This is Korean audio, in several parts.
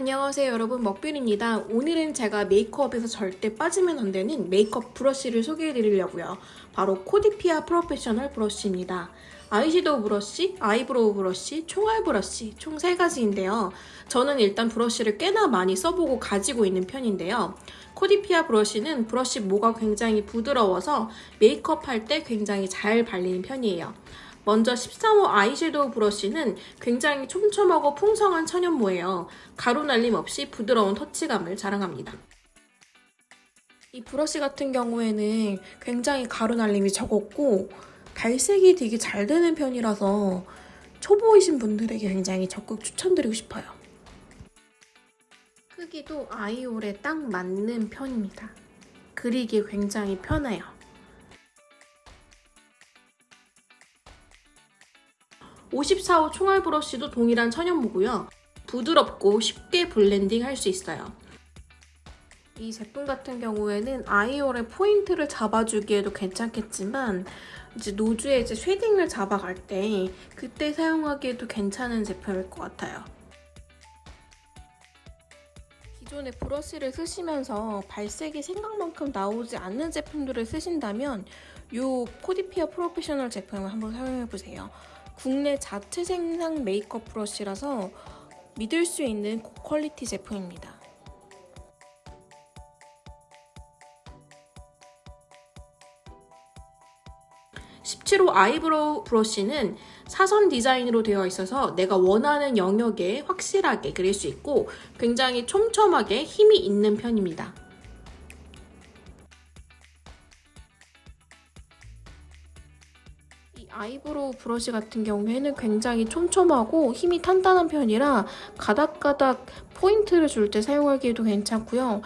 안녕하세요 여러분 먹빌입니다. 오늘은 제가 메이크업에서 절대 빠지면 안 되는 메이크업 브러쉬를 소개해 드리려고요. 바로 코디피아 프로페셔널 브러쉬입니다. 아이섀도우 브러쉬, 아이브로우 브러쉬, 총알 브러쉬 총 3가지인데요. 저는 일단 브러쉬를 꽤나 많이 써보고 가지고 있는 편인데요. 코디피아 브러쉬는 브러쉬 모가 굉장히 부드러워서 메이크업 할 때 굉장히 잘 발리는 편이에요. 먼저 13호 아이섀도우 브러쉬는 굉장히 촘촘하고 풍성한 천연모예요. 가루 날림 없이 부드러운 터치감을 자랑합니다. 이 브러쉬 같은 경우에는 굉장히 가루 날림이 적었고 발색이 되게 잘 되는 편이라서 초보이신 분들에게 굉장히 적극 추천드리고 싶어요. 크기도 아이올에 딱 맞는 편입니다. 그리기 굉장히 편해요. 54호 총알 브러쉬도 동일한 천연모고요. 부드럽고 쉽게 블렌딩 할 수 있어요. 이 제품 같은 경우에는 eye hole에 포인트를 잡아주기에도 괜찮겠지만 이제 nose에 이제 shading을 잡아갈 때 그때 사용하기에도 괜찮은 제품일 것 같아요. 기존에 브러쉬를 쓰시면서 발색이 생각만큼 나오지 않는 제품들을 쓰신다면 이 코디피아 프로페셔널 제품을 한번 사용해보세요. 국내 자체 생산 메이크업 브러쉬라서 믿을 수 있는 고quality 제품입니다. 17호 아이브로우 브러쉬는 사선 디자인으로 되어 있어서 내가 원하는 영역에 확실하게 그릴 수 있고 굉장히 촘촘하게 힘이 있는 편입니다. 아이브로우 브러쉬 같은 경우에는 굉장히 촘촘하고 힘이 탄탄한 편이라 가닥가닥 포인트를 줄 때 사용하기에도 괜찮고요.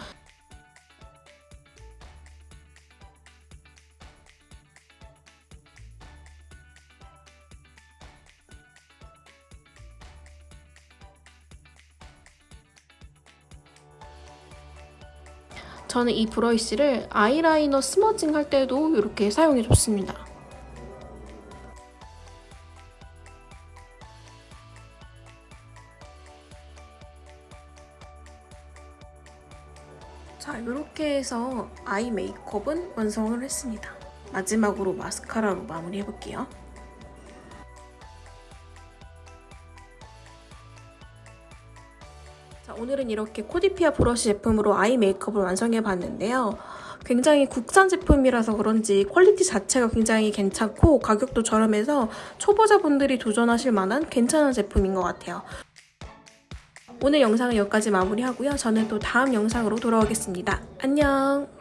저는 이 브러쉬를 아이라이너 smudging 할 때도 이렇게 사용해 줬습니다. 자, 이렇게 해서 아이 메이크업은 완성을 했습니다. 마지막으로 마스카라로 마무리해볼게요. 자, 오늘은 이렇게 코디피아 브러쉬 제품으로 아이 메이크업을 완성해봤는데요. 굉장히 국산 제품이라서 그런지 quality 자체가 굉장히 괜찮고 가격도 저렴해서 초보자분들이 도전하실 만한 괜찮은 제품인 것 같아요. 오늘 영상은 여기까지 마무리하고요. 저는 또 다음 영상으로 돌아오겠습니다. 안녕!